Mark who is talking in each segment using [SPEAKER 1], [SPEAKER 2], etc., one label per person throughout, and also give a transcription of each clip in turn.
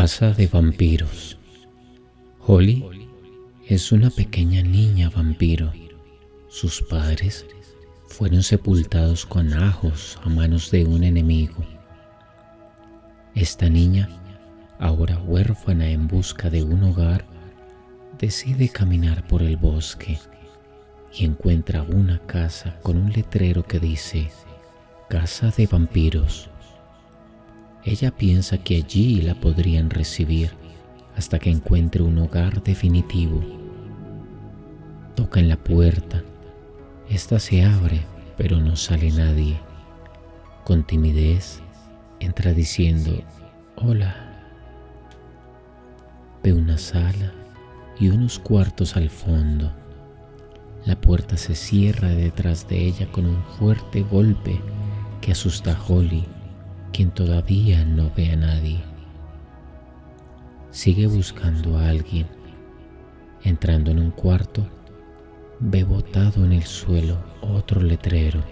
[SPEAKER 1] Casa de vampiros. Holly es una pequeña niña vampiro. Sus padres fueron sepultados con ajos a manos de un enemigo. Esta niña, ahora huérfana en busca de un hogar, decide caminar por el bosque y encuentra una casa con un letrero que dice Casa de vampiros. Ella piensa que allí la podrían recibir hasta que encuentre un hogar definitivo. Toca en la puerta. Esta se abre, pero no sale nadie. Con timidez, entra diciendo, hola. Ve una sala y unos cuartos al fondo. La puerta se cierra detrás de ella con un fuerte golpe que asusta a Holly quien todavía no ve a nadie. Sigue buscando a alguien. Entrando en un cuarto, ve botado en el suelo otro letrero,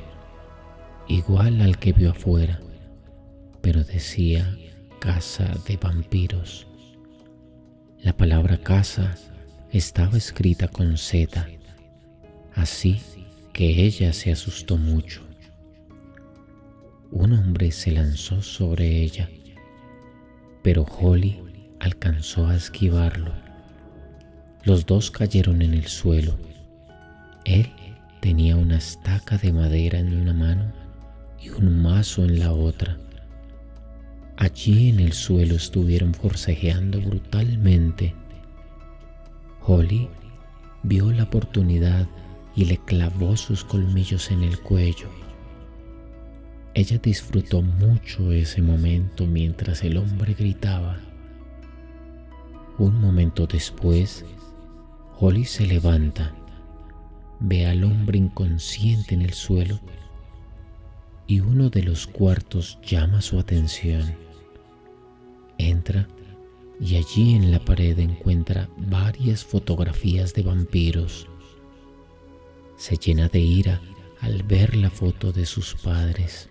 [SPEAKER 1] igual al que vio afuera, pero decía casa de vampiros. La palabra casa estaba escrita con Z, así que ella se asustó mucho un hombre se lanzó sobre ella, pero Holly alcanzó a esquivarlo. Los dos cayeron en el suelo. Él tenía una estaca de madera en una mano y un mazo en la otra. Allí en el suelo estuvieron forcejeando brutalmente. Holly vio la oportunidad y le clavó sus colmillos en el cuello. Ella disfrutó mucho ese momento mientras el hombre gritaba. Un momento después, Holly se levanta, ve al hombre inconsciente en el suelo y uno de los cuartos llama su atención. Entra y allí en la pared encuentra varias fotografías de vampiros. Se llena de ira al ver la foto de sus padres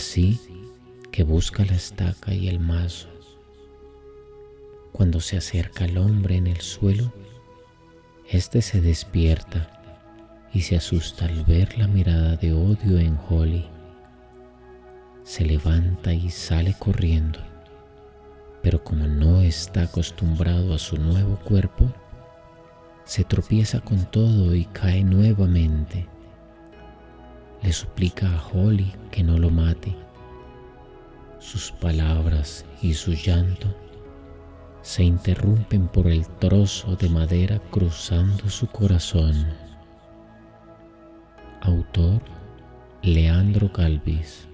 [SPEAKER 1] así que busca la estaca y el mazo. Cuando se acerca al hombre en el suelo, éste se despierta y se asusta al ver la mirada de odio en Holly. Se levanta y sale corriendo, pero como no está acostumbrado a su nuevo cuerpo, se tropieza con todo y cae nuevamente le suplica a Holly que no lo mate. Sus palabras y su llanto se interrumpen por el trozo de madera cruzando su corazón. Autor Leandro Calvis